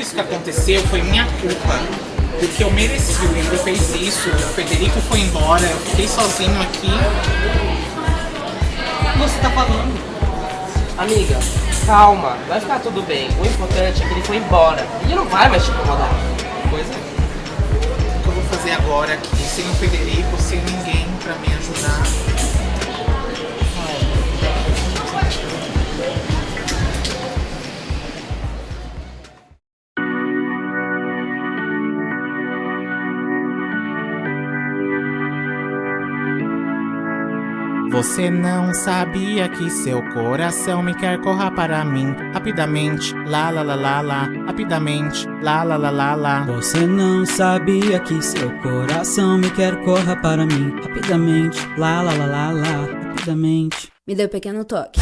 tudo isso que aconteceu foi minha culpa. Porque eu mereci, o Leandro fez isso, o Federico foi embora, eu fiquei sozinho aqui. Você tá falando? Amiga, calma, vai ficar tudo bem. O importante é que ele foi embora. Ele não vai mais te incomodar. Pois é. O que eu vou fazer agora aqui, sem o Federico, sem ninguém pra me ajudar? Você não sabia que seu coração me quer corra para mim rapidamente, lá lá lá lá lá, rapidamente, lá lá lá lá lá. Você não sabia que seu coração me quer corra para mim rapidamente, lá lá lá lá lá, rapidamente. Me deu um pequeno toque.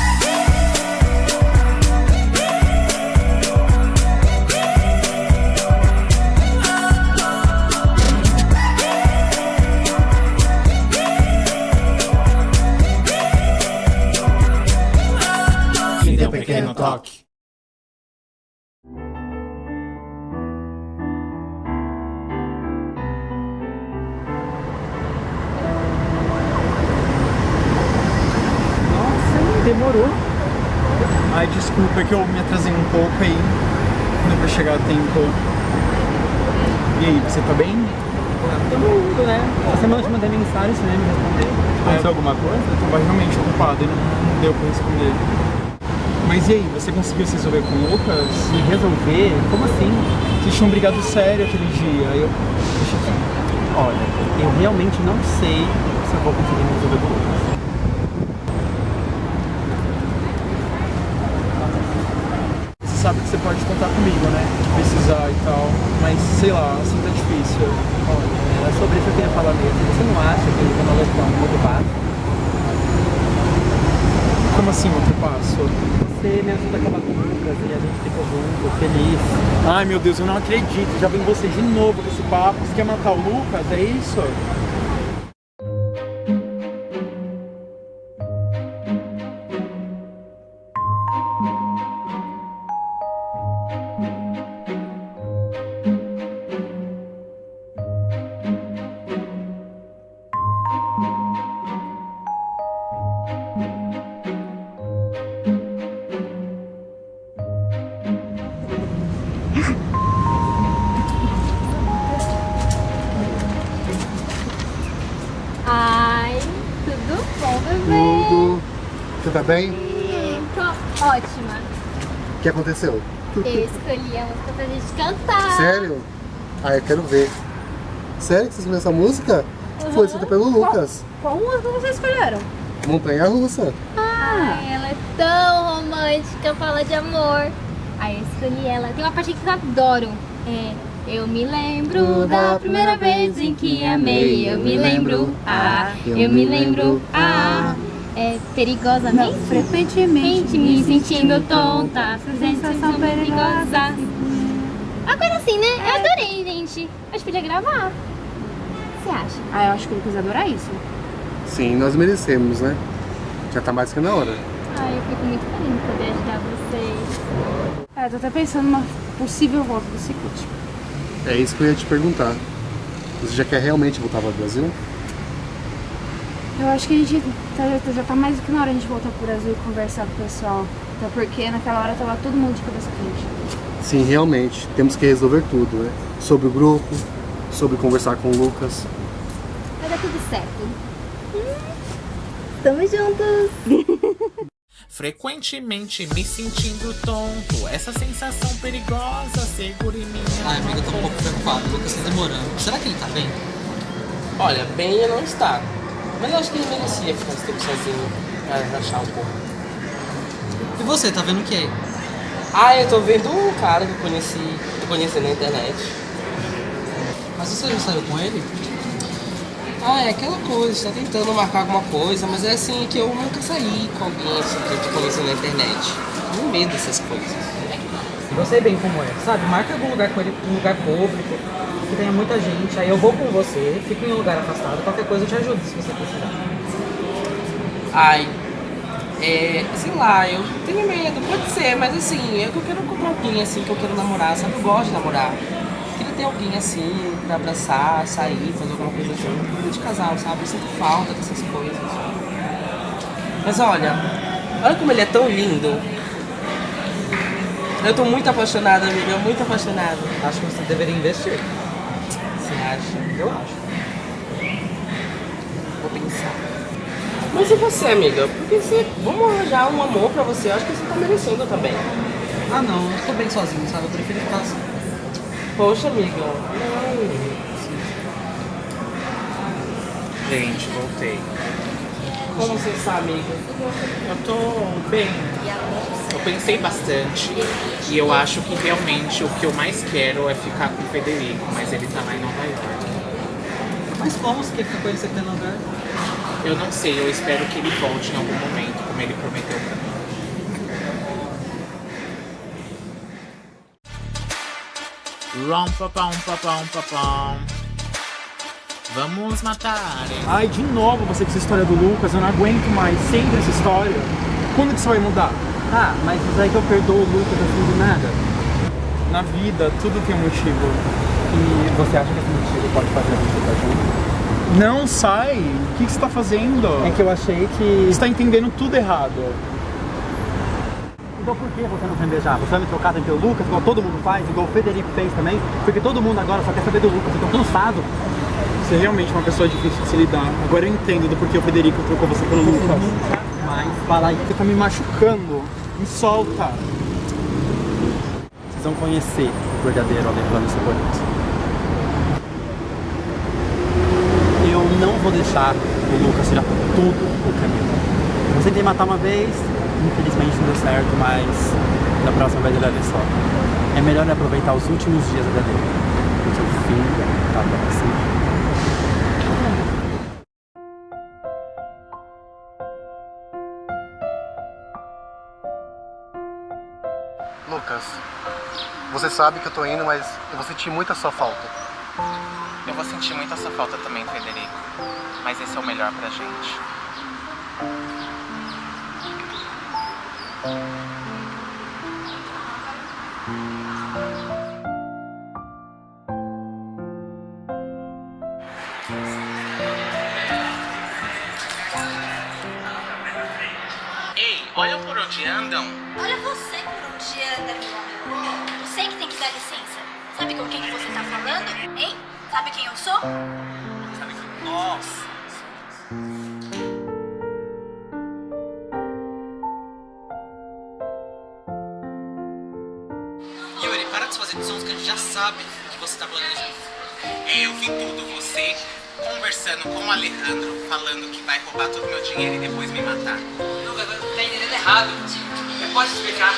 Desculpa, é que eu me atrasei um pouco aí. Não vai chegar a tempo. E aí, você tá bem? Todo mundo, né? Essa semana eu te mandei mensagem, você nem me respondeu. Aconteceu alguma coisa? Eu tava realmente ocupado e não, não deu pra responder. Mas e aí, você conseguiu se resolver com o Lucas? Se resolver? Como assim? Vocês tinham brigado sério aquele dia. Aí eu. Deixa eu Olha, eu realmente não sei se eu vou conseguir me resolver com o Lucas. Sabe que você pode contar comigo, né? Se precisar e tal. Mas sei lá, assim tá difícil. Olha, era sobre isso que eu queria falar mesmo. Você não acha que ele não levou um outro passo? Como assim outro passo? Você me ajuda a acabar com o Lucas e a gente ficou junto, feliz. Ai meu Deus, eu não acredito. Já vem você de novo com esse papo. Você quer matar o Lucas? É isso? Você tá bem? Tô ótima. O que aconteceu? Eu escolhi a música pra gente cantar. Sério? Ah, eu quero ver. Sério que você escolheu essa música? Foi escrita pelo Lucas. Qual música vocês escolheram? Montanha Russa. Ai, ela é tão romântica, fala de amor. Aí eu escolhi ela. Tem uma parte que eu adoro. É. Eu me lembro da primeira vez em que amei. Eu me lembro, ah, eu me lembro, ah. É perigosamente, frequentemente me sentindo tonta. Sensação perigosa. Agora assim, né? Eu adorei, gente. Acho que podia gravar. O que você acha? Ah, eu acho que o Lucas adorar isso. Sim, nós merecemos, né? Já tá mais que na hora. Ai, eu fico muito feliz de poder ajudar vocês. É, tô até pensando numa possível volta do Cicute. É isso que eu ia te perguntar. Você já quer realmente voltar para o Brasil? Eu acho que a gente tá- já tá mais do que na hora a gente voltar pro Brasil e conversar com o pessoal. Até porque naquela hora tava todo mundo de cabeça quente. Sim, realmente. Temos que resolver tudo, né? Sobre o grupo, sobre conversar com o Lucas. Vai dar tudo certo. Tamo juntos. Frequentemente me sentindo tonto, essa sensação perigosa segura em mim. Ai, amiga, eu tô um pouco preocupado. O Lucas tá demorando. Será que ele tá bem? Olha, bem ele não está. Mas eu acho que ele merecia ficar esse tempo sozinho pra relaxar um pouco. E você, tá vendo o que aí? Ah, eu tô vendo um cara que eu conheci, eu conheci na internet. Mas você já saiu com ele? Ah, é aquela coisa, tá tentando marcar alguma coisa, mas é assim que eu nunca saí com alguém assim que eu te conheci na internet. Tenho medo dessas coisas. Eu sei bem como é, sabe? Marca algum lugar com ele, um lugar público, que tenha muita gente, aí eu vou com você, fico em um lugar afastado, qualquer coisa eu te ajudo se você precisar. Ai, É, sei lá, eu tenho medo, pode ser, mas assim, eu quero encontrar alguém assim que eu quero namorar, sabe? Eu gosto de namorar. Queria ter alguém assim pra abraçar, sair, fazer alguma coisa assim. De casal, sabe? Eu sinto falta dessas coisas. Mas olha, olha como ele é tão lindo. Eu tô muito apaixonada, amiga, muito apaixonada. Acho que você deveria investir. Acha? Eu acho. Vou pensar. Mas e você, amiga? Porque você. Vamos arranjar um amor pra você. Eu acho que você tá merecendo também. Ah não, eu tô bem sozinho, sabe? Eu prefiro ficar assim. Poxa, amiga. Não. Gente, voltei. Como você está, amiga? Eu tô bem. Eu pensei bastante e eu acho que realmente o que eu mais quero é ficar com o Federico, mas ele tá lá em Nova York. Mas como você quer ficar com ele você no lugar? Eu não sei, eu espero que ele volte em algum momento, como ele prometeu pra mim. Rom papão papão papão. Vamos matar. hein? Ai, de novo você com essa história do Lucas, eu não aguento mais. Sempre essa história. Quando que você vai mudar? Ah, mas isso aí que eu perdoo o Lucas assim do nada. Na vida, tudo tem um motivo. E você acha que esse motivo pode fazer a gente estar junto? Não, sai! O que, que você tá fazendo? É que eu achei que. Você tá entendendo tudo errado. Então por que você não quer beijar? Você vai me trocar pelo Lucas, igual todo mundo faz, igual o Federico fez também? Porque todo mundo agora só quer saber do Lucas, eu tô cansado. Você é realmente uma pessoa difícil de se lidar. Agora eu entendo do porquê o Federico trocou você pelo Lucas. Mas fala aí. Você tá me machucando. Me solta. Vocês vão conhecer o verdadeiro Alejandro Cebolito. Eu não vou deixar o Lucas tirar tudo o caminho. Eu tentei matar uma vez, infelizmente não deu certo, mas da próxima vez ele vai ver só. É melhor aproveitar os últimos dias da vida dele, porque o fim tá próximo. Você sabe que eu tô indo, mas eu vou sentir muito a sua falta. Eu vou sentir muito essa falta também, Federico. Mas esse é o melhor pra gente. Ei, olha por onde andam. Olha você por dia anda, meu amor. Você que tem que dar licença. Sabe com quem que você tá falando? Hein? Sabe quem eu sou? Nossa. Yuri, para de fazer sons que a gente já sabe que você tá planejando. Eu vi tudo. Você conversando com o Alejandro, falando que vai roubar todo o meu dinheiro e depois me matar. Você tá entendendo errado. Você pode explicar?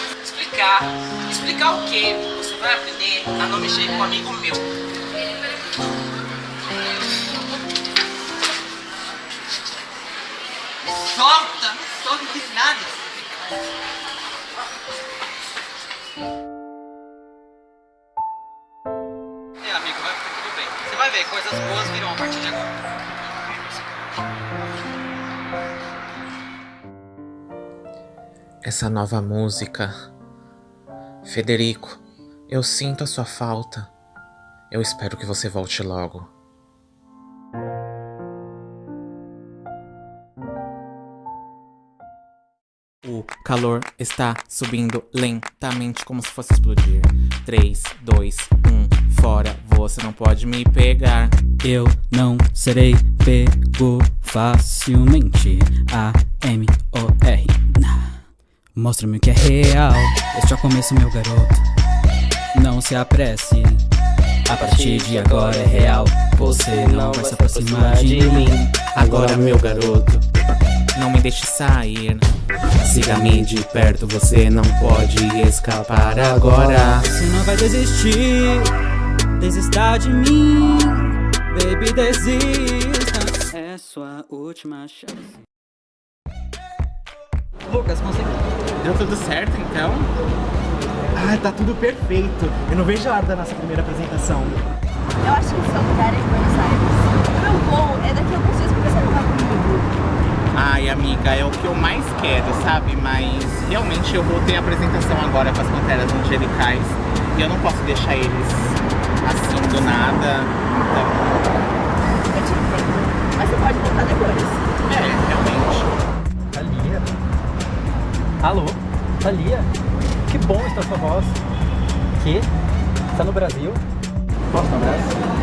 Explicar? Explicar o quê? Você vai aprender a não mexer com um amigo meu. Solta! Não solta, nada. É, amigo, vai ficar tudo bem. Você vai ver, coisas boas virão a partir de agora. Essa nova música. Federico, eu sinto a sua falta. Eu espero que você volte logo. O calor está subindo lentamente, como se fosse explodir. 3, 2, 1, fora, você não pode me pegar. Eu não serei pego facilmente. A-M-O-R. Mostra-me o que é real. Este é o começo, meu garoto. Não se apresse. A partir de agora é real. Você não vai se aproximar de mim. Agora, meu garoto, não me deixe sair. Siga-me de perto, você não pode escapar agora. Você não vai desistir. Desista de mim. Baby, desista. É sua última chance. Lucas. Deu tudo certo então? Ai, tá tudo perfeito. Eu não vejo a hora da nossa primeira apresentação. Eu acho que o seu lugar é em Buenos Aires. O meu voo é daqui a alguns dias, por que você não vai comigo? Ai, amiga, é o que eu mais quero, sabe? Mas realmente eu vou ter apresentação agora com as Panteras Angelicais e eu não posso deixar eles assim do nada. Então, Eu te entendo. Mas você pode voltar depois. é, realmente. Thalia? Alô? Thalia? Que bom estar sua voz. Que? Está no Brasil? Posso dar um abraço?